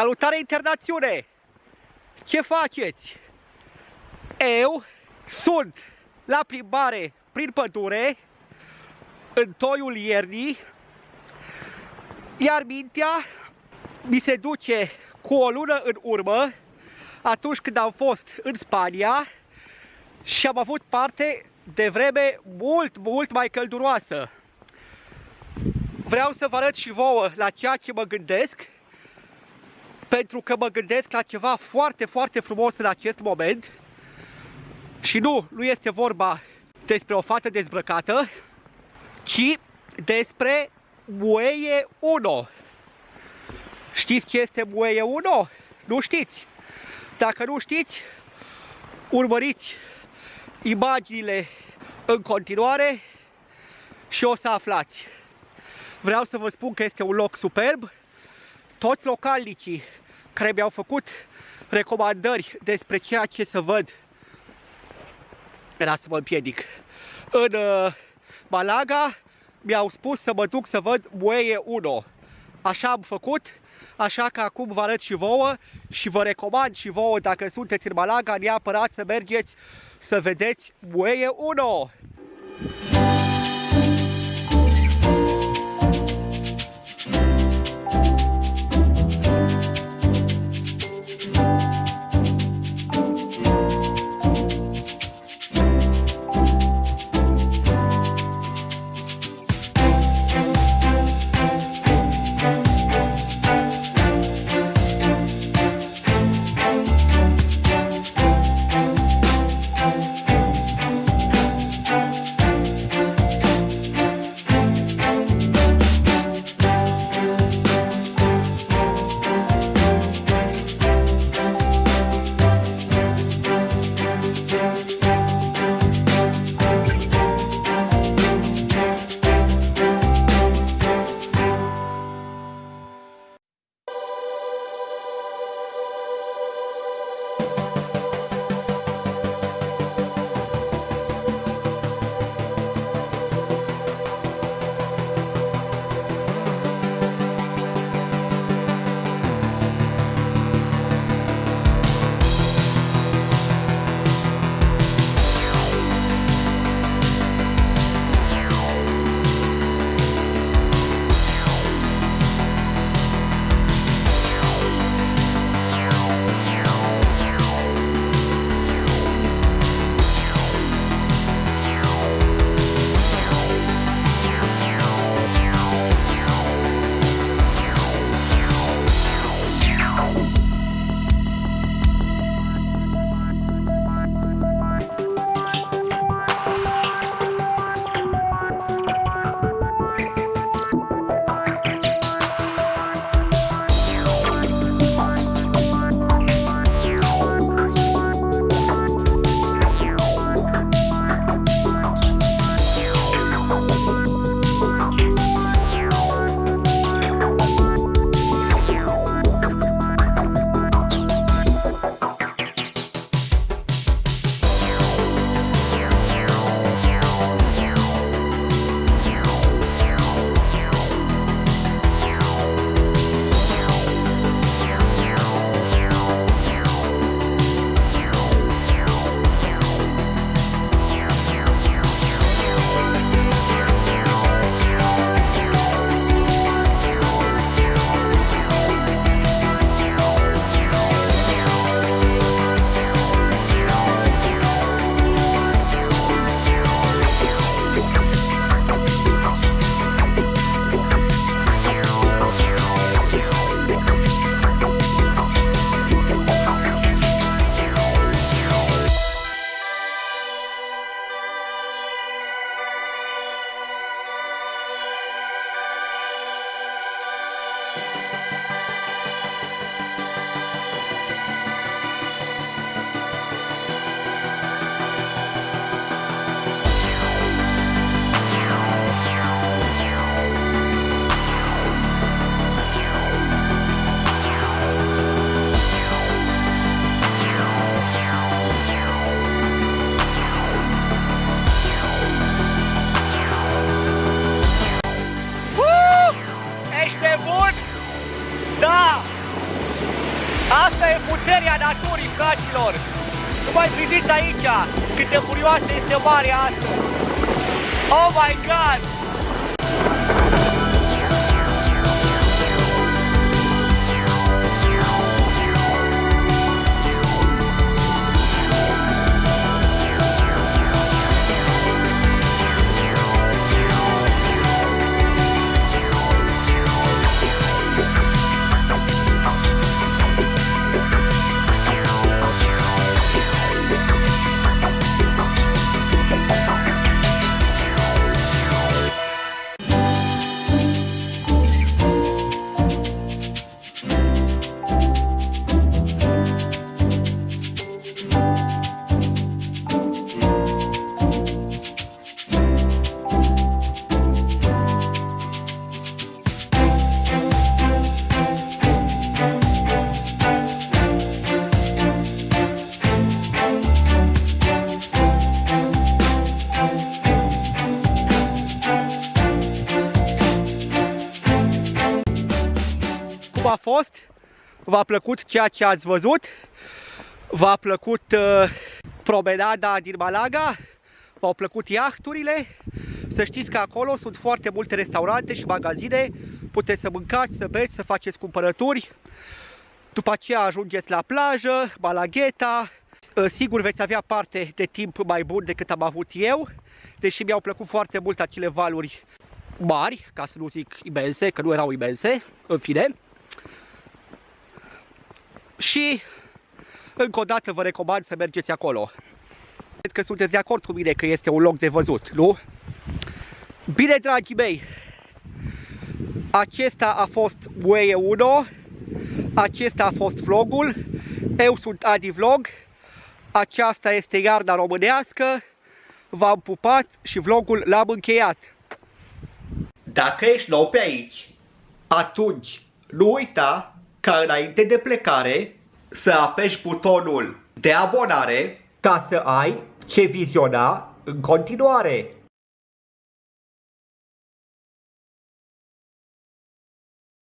Salutare internațiune! Ce faceți? Eu sunt la plimbare prin pădure în toiul iernii iar mintea mi se duce cu o lună în urmă atunci când am fost în Spania și am avut parte de vreme mult, mult mai călduroasă. Vreau să vă arăt și vouă la ceea ce mă gândesc pentru că mă gândesc la ceva foarte, foarte frumos în acest moment și nu, nu este vorba despre o fată dezbrăcată, ci despre Mueie 1. Știți ce este Mueie 1? Nu știți? Dacă nu știți, urmăriți imaginile în continuare și o să aflați. Vreau să vă spun că este un loc superb. Toți localnicii care mi-au făcut recomandări despre ceea ce să văd. Era să mă împiedic. În uh, Malaga mi-au spus să mă duc să văd Mueie 1 așa am făcut așa că acum vă arăt și vouă și vă recomand și vouă dacă sunteți în Malaga neapărat să mergeți să vedeți Mueie 1 fraților! Nu mai priviți aici cât de furioasă este marea asta! Oh my god! Fost? V-a plăcut ceea ce ați văzut? V-a plăcut uh, promenada din Malaga? V-au plăcut iahturile? Să știți că acolo sunt foarte multe restaurante și magazine. Puteți să mâncați, să beți, să faceți cumpărături. După aceea ajungeți la plajă, Malagheta. Uh, sigur veți avea parte de timp mai bun decât am avut eu. Deși mi-au plăcut foarte mult acele valuri mari, ca să nu zic imense, că nu erau imense, în fine. Și încă o dată vă recomand să mergeți acolo. Cred că sunteți de acord cu mine că este un loc de văzut, nu? Bine, dragii mei, acesta a fost Mueie 1, acesta a fost vlogul, eu sunt Adi Vlog, aceasta este iarna românească, v-am pupat și vlogul l-am încheiat. Dacă ești nou pe aici, atunci nu uita ca înainte de plecare să apeși butonul de abonare ca să ai ce viziona în continuare.